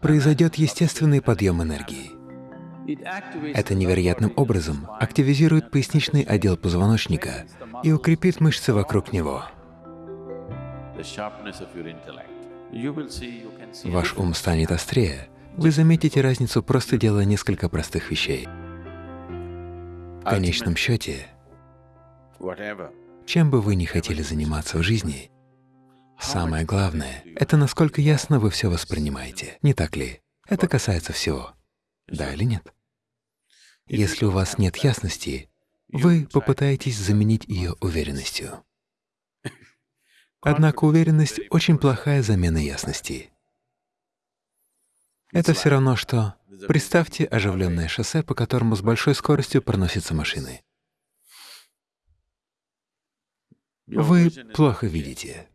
произойдет естественный подъем энергии. Это невероятным образом активизирует поясничный отдел позвоночника и укрепит мышцы вокруг него. Ваш ум станет острее. Вы заметите разницу, просто делая несколько простых вещей. В конечном счете, чем бы вы ни хотели заниматься в жизни, самое главное — это насколько ясно вы все воспринимаете, не так ли? Это касается всего. Да или нет? Если у вас нет ясности, вы попытаетесь заменить ее уверенностью. Однако уверенность — очень плохая замена ясности. Это все равно, что представьте оживленное шоссе, по которому с большой скоростью проносятся машины. Вы плохо видите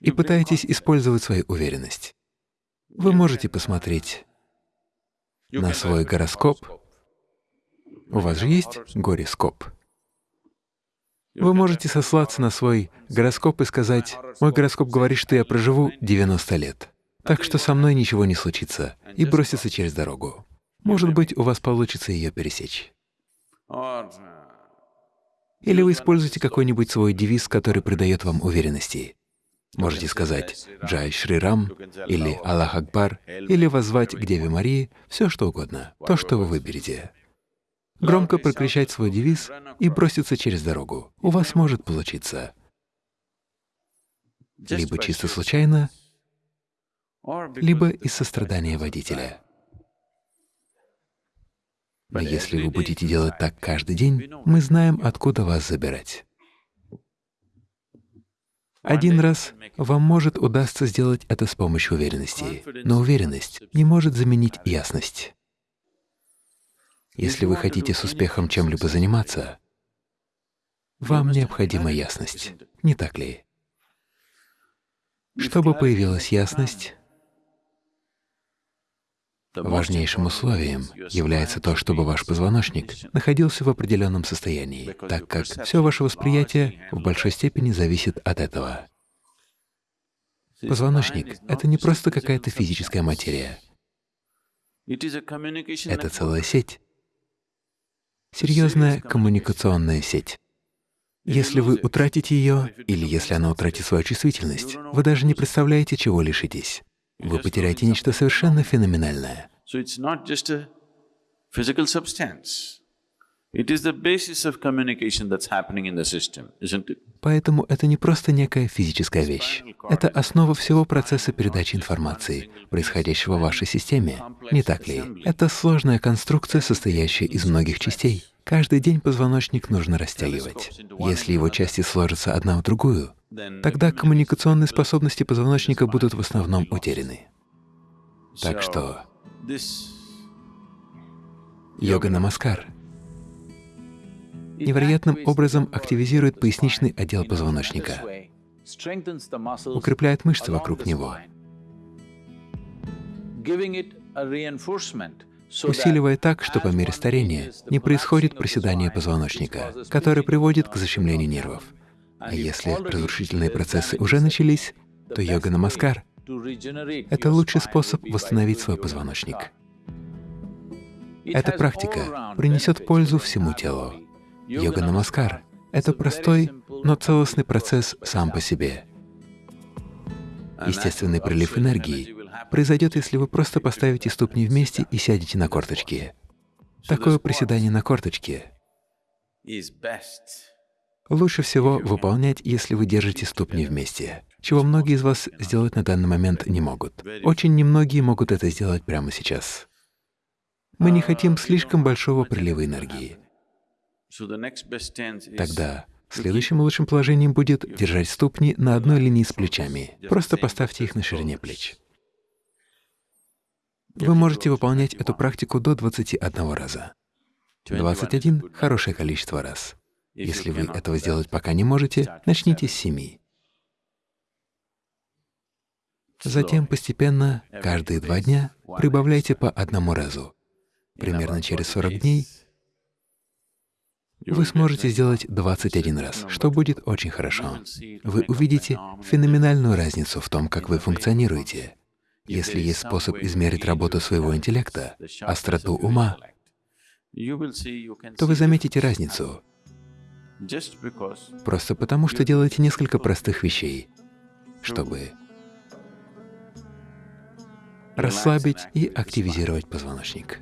и пытаетесь использовать свою уверенность. Вы можете посмотреть на свой гороскоп. У вас же есть горескоп? Вы можете сослаться на свой гороскоп и сказать, «Мой гороскоп говорит, что я проживу 90 лет, так что со мной ничего не случится», и броситься через дорогу. Может быть, у вас получится ее пересечь. Или вы используете какой-нибудь свой девиз, который придает вам уверенности. Можете сказать «Джай Шри Рам» или «Аллах Акбар» или воззвать к Деве Марии, все что угодно, то, что вы выберете. Громко прокричать свой девиз и броситься через дорогу. У вас может получиться. Либо чисто случайно, либо из сострадания водителя. Но если вы будете делать так каждый день, мы знаем, откуда вас забирать. Один раз вам может удастся сделать это с помощью уверенности, но уверенность не может заменить ясность. Если вы хотите с успехом чем-либо заниматься, вам необходима ясность, не так ли? Чтобы появилась ясность, Важнейшим условием является то, чтобы ваш позвоночник находился в определенном состоянии, так как все ваше восприятие в большой степени зависит от этого. Позвоночник — это не просто какая-то физическая материя. Это целая сеть, серьезная коммуникационная сеть. Если вы утратите ее, или если она утратит свою чувствительность, вы даже не представляете, чего лишитесь вы потеряете нечто совершенно феноменальное. Поэтому это не просто некая физическая вещь. Это основа всего процесса передачи информации, происходящего в вашей системе. Не так ли? Это сложная конструкция, состоящая из многих частей. Каждый день позвоночник нужно растягивать. Если его части сложатся одна в другую, тогда коммуникационные способности позвоночника будут в основном утеряны. Так что йога-намаскар невероятным образом активизирует поясничный отдел позвоночника, укрепляет мышцы вокруг него, усиливая так, что по мере старения не происходит проседание позвоночника, которое приводит к защемлению нервов. А если разрушительные процессы уже начались, то йога-намаскар — это лучший способ восстановить свой позвоночник. Эта практика принесет пользу всему телу. Йога-намаскар — это простой, но целостный процесс сам по себе. Естественный прилив энергии произойдет, если вы просто поставите ступни вместе и сядете на корточки. Такое приседание на корточке лучше всего выполнять, если вы держите ступни вместе, чего многие из вас сделать на данный момент не могут. Очень немногие могут это сделать прямо сейчас. Мы не хотим слишком большого прилива энергии. Тогда следующим лучшим положением будет держать ступни на одной линии с плечами. Просто поставьте их на ширине плеч. Вы можете выполнять эту практику до 21 раза. 21 — хорошее количество раз. Если вы этого сделать пока не можете, начните с семи. Затем постепенно, каждые два дня, прибавляйте по одному разу. Примерно через 40 дней вы сможете сделать 21 раз, что будет очень хорошо. Вы увидите феноменальную разницу в том, как вы функционируете. Если есть способ измерить работу своего интеллекта, остроту ума, то вы заметите разницу. Просто потому, что делаете несколько простых вещей, чтобы расслабить и активизировать позвоночник.